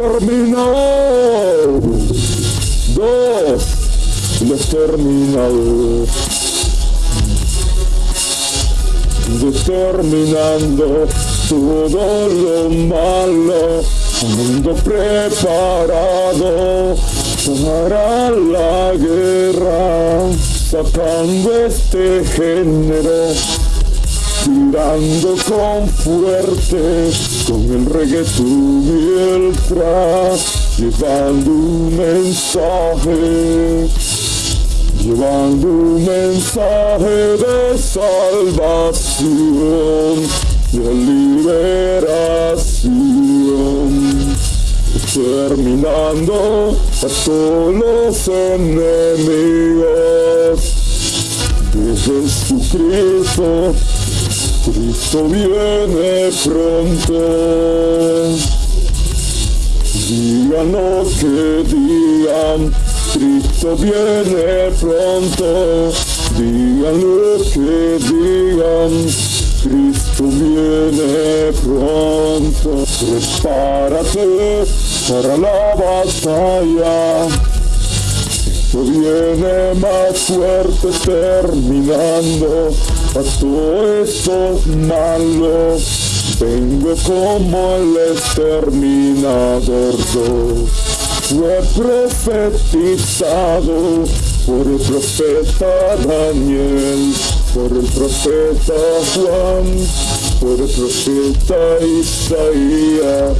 terminado. Dos, determinado. Determinando todo lo malo, ando preparado para la guerra, sacando este género tirando con fuerte con el reggaetón y el trap, llevando un mensaje, llevando un mensaje de salvación, de liberación, terminando a todos los enemigos. De Jesucristo Cristo viene pronto. Digan lo que digan, Cristo viene pronto. Digan lo que digan, Cristo viene pronto. Prepárate para la batalla viene más fuerte terminando a todo esto malo. Vengo como el exterminador Fue profetizado por el profeta Daniel, por el profeta Juan, por el profeta Isaías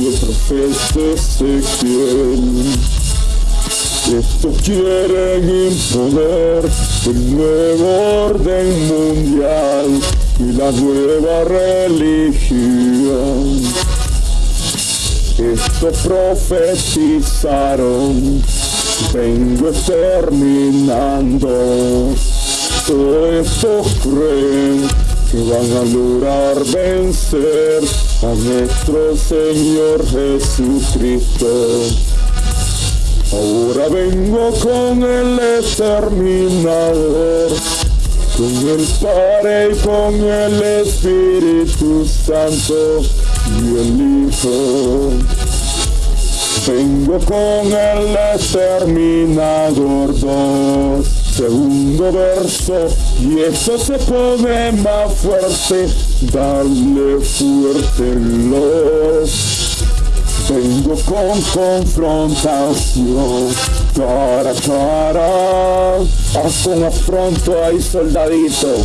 y el profeta Ezequiel. Estos quieren imponer el nuevo orden mundial y la nueva religión. Estos profetizaron, vengo terminando. Todos estos creen que van a lograr vencer a nuestro Señor Jesucristo. Ahora vengo con el exterminador, con el Padre y con el Espíritu Santo y el Hijo. Vengo con el exterminador 2, segundo verso, y esto se pone más fuerte, dale fuerte los Vengo con confrontación, cara a cara, con afronto ahí soldadito.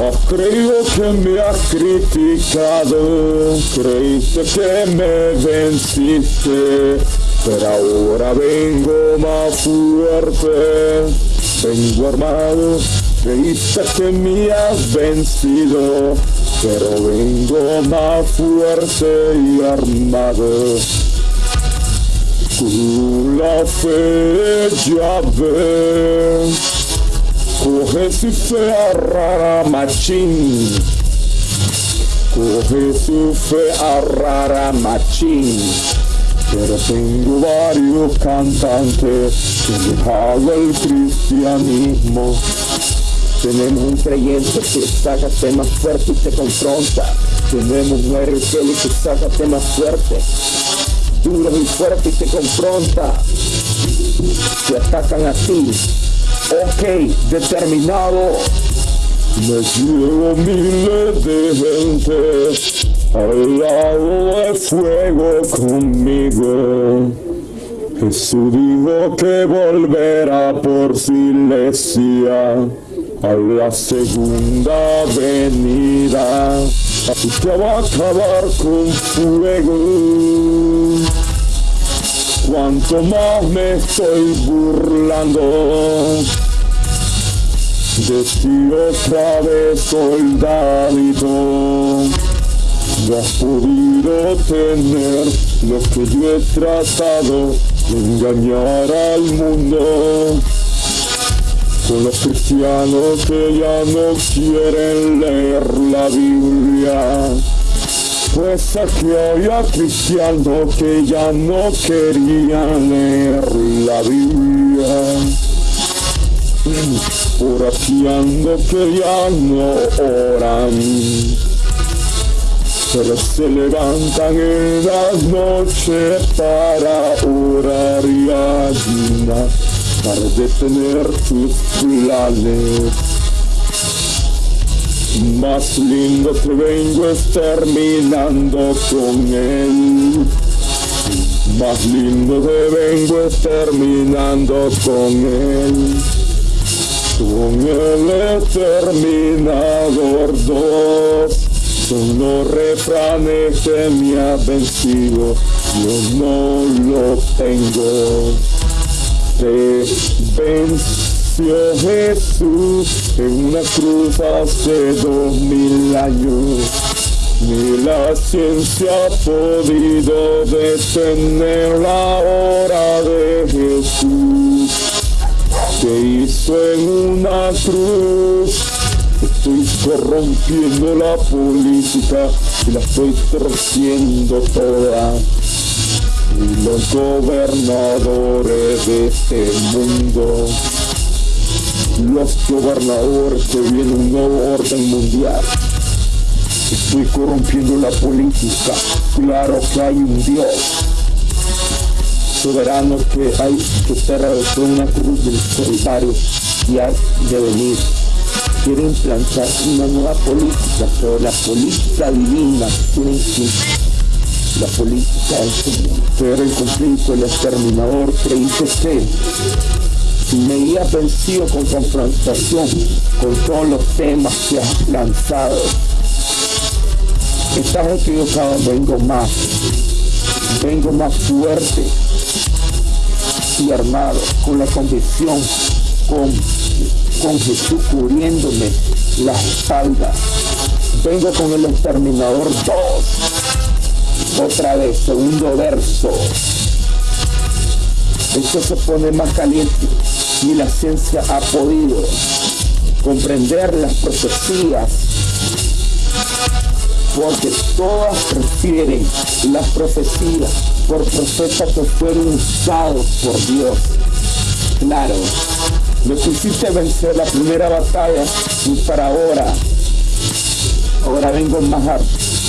Has creído que me has criticado, creíste que me venciste, pero ahora vengo más fuerte, vengo armado, creíste que me has vencido, pero vengo más fuerte y armado. Con la fe ya ves, coge su fe a rara machín, coge su fe a rara machín. Pero tengo varios cantantes que han dejado el cristianismo tenemos un creyente que saca temas fuertes y te confronta. Tenemos un RTL que saca temas fuertes, duro y fuerte y te confronta. Te atacan a ti. Ok, determinado. Me llevo miles de gente al lado de fuego conmigo. Jesús dijo que volverá por silencia a la segunda venida. Te va a acabar con fuego. Cuanto más me estoy burlando de ti otra vez, soldadito. No has podido tener lo que yo he tratado de engañar al mundo con los cristianos que ya no quieren leer la Biblia. Pues aquí había cristianos que ya no querían leer la Biblia. Por aquí que ya no oran. pero se levantan en las noches para orar y ayunar, para detener tus planes. Más lindo te vengo es terminando con él. Más lindo te vengo es terminando con él. Con el exterminador dos son los refranes que me ha vencido, yo no lo tengo. Te venció Jesús en una cruz hace dos mil años. Ni la ciencia ha podido detener la hora de Jesús que hizo en una cruz. Estoy corrompiendo la política y la estoy torciendo toda. Los gobernadores de este mundo, los gobernadores que viene un nuevo orden mundial. Estoy corrompiendo la política. Claro que hay un Dios soberano que hay que ser por una cruz del Calvario y hay de venir. Quiere implantar una nueva política, pero la política divina tiene que la política es pero el conflicto, el exterminador hizo que me había vencido con confrontación con todos los temas que has lanzado. Estás equivocado, vengo más, vengo más fuerte y armado, con la convicción, con, con Jesús cubriéndome la espalda. Vengo con el exterminador 2. Otra vez, segundo verso. Esto se pone más caliente y la ciencia ha podido comprender las profecías porque todas refieren las profecías por profetas que fueron usados por Dios. Claro, me quisiste vencer la primera batalla y para ahora, ahora vengo más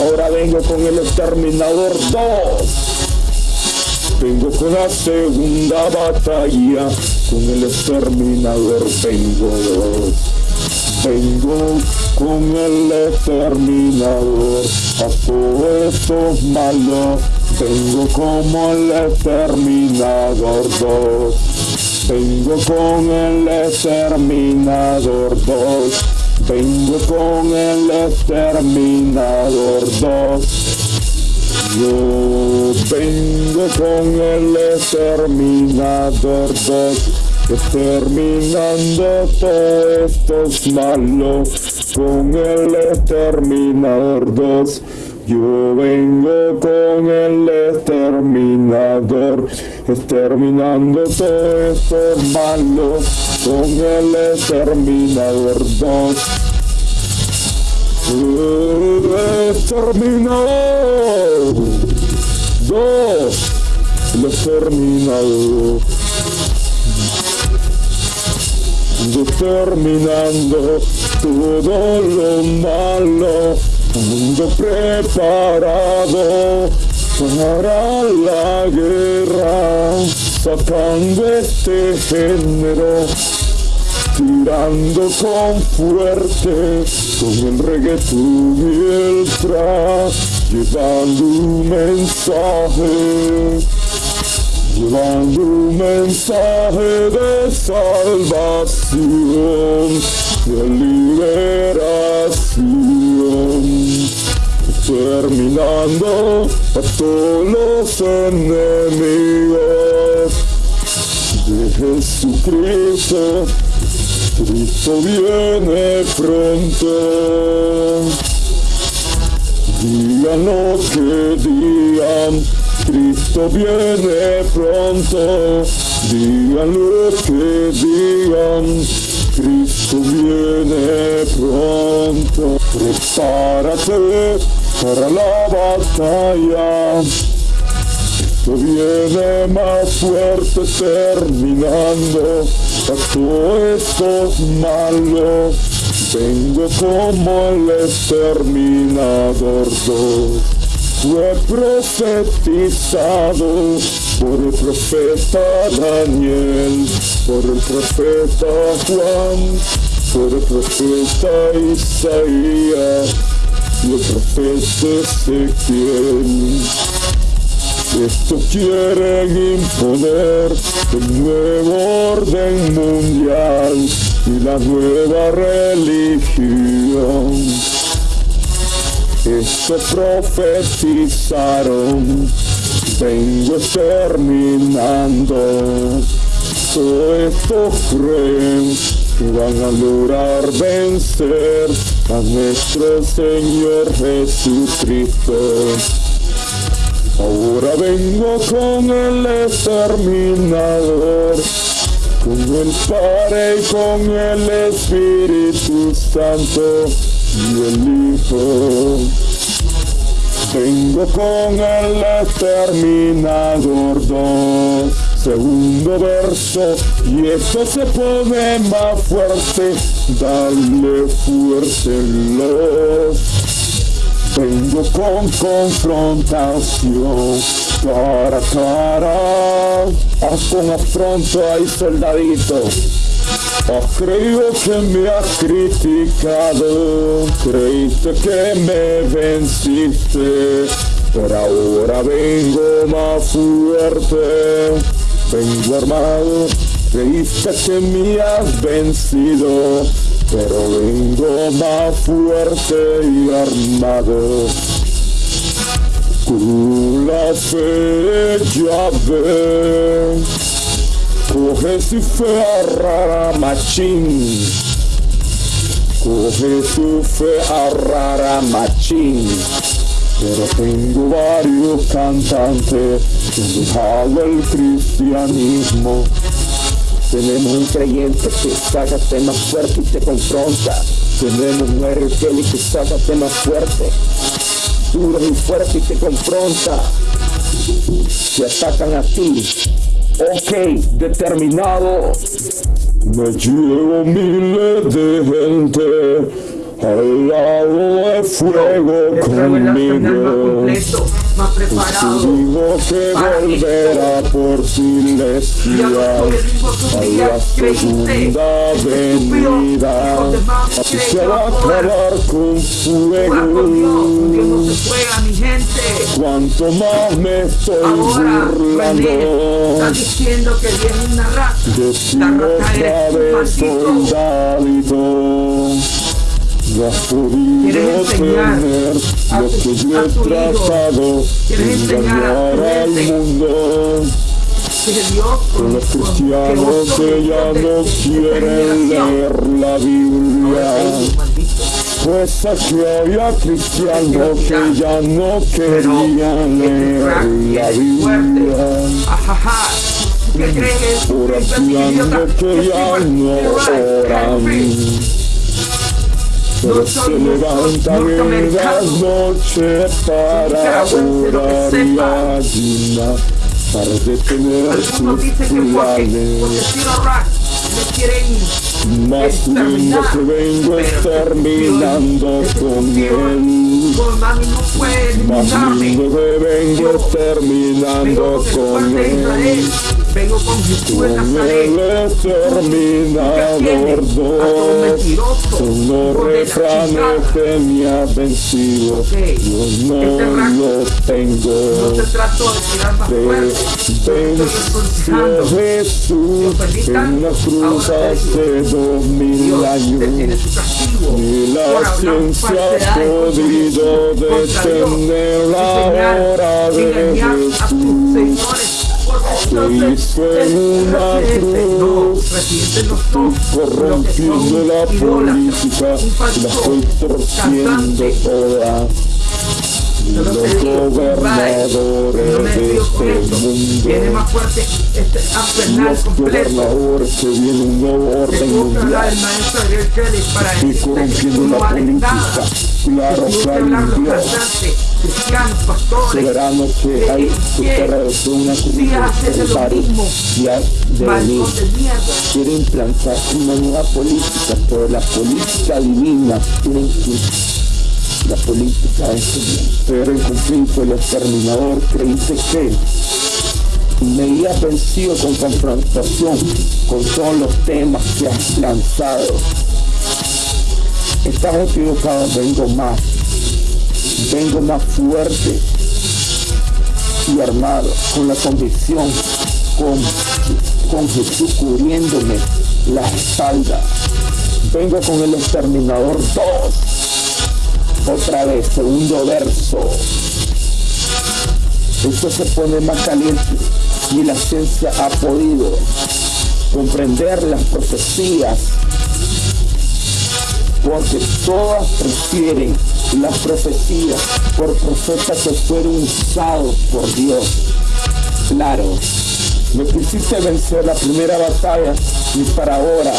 ahora vengo con el exterminador 2. Vengo con la segunda batalla, con el exterminador vengo. Vengo con el exterminador a todos estos malos. Vengo como el exterminador 2. Vengo con el exterminador 2. Vengo con el exterminador 2. Yo vengo con el exterminador 2 exterminando todos estos malos con el exterminador 2. Yo vengo con el exterminador, exterminando todos estos malos con el exterminador 2. Exterminador 2. El exterminador. determinando todo lo malo, mundo preparado para la guerra, sacando este género, tirando con fuerte, con el reggaetón y el trap, llevando un mensaje llevando un mensaje de salvación, de liberación, terminando a todos los enemigos de Jesucristo. Cristo viene pronto. Digan lo que digan Cristo viene pronto, digan lo que digan, Cristo viene pronto, prepárate para la batalla. Cristo viene más fuerte terminando todos estos malos Vengo como el exterminador fue profetizado por el profeta Daniel, por el profeta Juan, por el profeta Isaías y el profeta Ezequiel. Esto quiere imponer el nuevo orden mundial y la nueva religión. Esto profetizaron, vengo terminando. Todo esto creen que van a lograr vencer a nuestro Señor Jesucristo. Ahora vengo con el exterminador, con el Padre y con el Espíritu Santo y el Hijo. Vengo con el exterminador 2, segundo verso, y esto se pone más fuerte, dale fuerte los. Vengo con confrontación, cara a cara, haz con afronto ay soldadito. Has creído que me has criticado, creíste que me venciste, pero ahora vengo más fuerte, vengo armado, creíste que me has vencido, pero vengo más fuerte y armado. Con la fe ves. Coge su fe a rara machín. Coge su fe a rara machín. Pero tengo varios cantantes que han dejado el cristianismo. Tenemos un creyente que saca temas fuertes y te confronta. Tenemos un RPL que saca temas fuertes, duro y fuerte y te confronta. Te atacan a ti, Ok, determinado. Me llevo miles de gente al lado de fuego conmigo. Preparado. Que volverá por silencia a la segunda venida. Así se va a acabar con no fuego. Cuanto más me estoy Ahora, René, está burlando. diciendo que viene una. La Decimos raza otra vez, soldadito. No has podido ¿Quieres enseñar tener lo que yo he tratado de ¿Quieres enseñar a tu engañar al mundo. Los cristianos que ya no quieren leer la Biblia. Pues aquí había cristianos que ya no querían leer la Biblia. Oracionando que ya no oran. Pero se levantan en las noches para orar y ayunar, para detener a sus planes. Más lindo que vengo exterminando con él. Con no puede Más lindo que vengo exterminando con él. Vengo con Jesús de Con Nazaret. son los refranes que me ha vencido. Yo no lo No tengo. te trato de tirar más fuerte. Jesús en la cruz hace dos mil años. Ni la ciencia ha podido detener la hora de Jesús. En una cruz, corrompiendo la política, la estoy torciendo toda. Los gobernadores de este Viene mundo, más fuerte este los gobernadores que viene un nuevo orden mundial. y corrompiendo la política, Claro, claro, Dios. soberano que hay fue una cruz hacen del lo Calvario mismo. y ha de venir. Quiere implantar una nueva política, pero la política divina tiene que la política es ser el conflicto, el exterminador, creíste que me había vencido con confrontación con todos los temas que has lanzado. Estás equivocado, vengo más, vengo más fuerte y armado, con la convicción, con, con Jesús cubriéndome la espalda. Vengo con el exterminador 2. Otra vez, segundo verso. Esto se pone más caliente y la ciencia ha podido comprender las profecías porque todas refieren las profecías por profetas que fueron usados por Dios. Claro, me quisiste vencer la primera batalla y para ahora,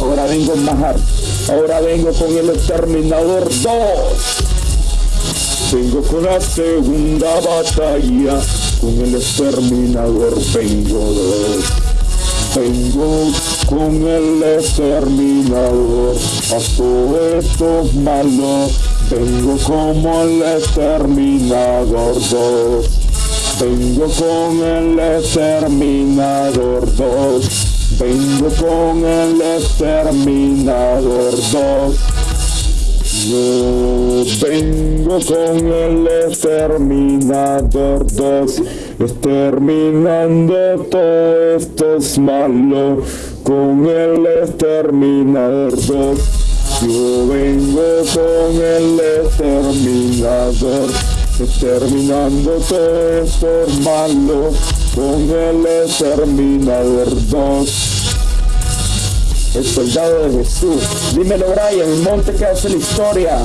ahora vengo más, ar- ahora vengo con el exterminador 2. Vengo con la segunda batalla, con el exterminador vengo dos. Vengo con el exterminador todos estos malos. Vengo como el exterminador 2. Vengo con el exterminador 2. Vengo con el exterminador 2. Yo vengo con el exterminador 2, exterminando todo esto es malo. Con el exterminador 2, yo vengo con el exterminador, exterminando todo esto es malo. Con el exterminador 2 el soldado de Jesús. Dímelo, Brian, el monte que hace la historia.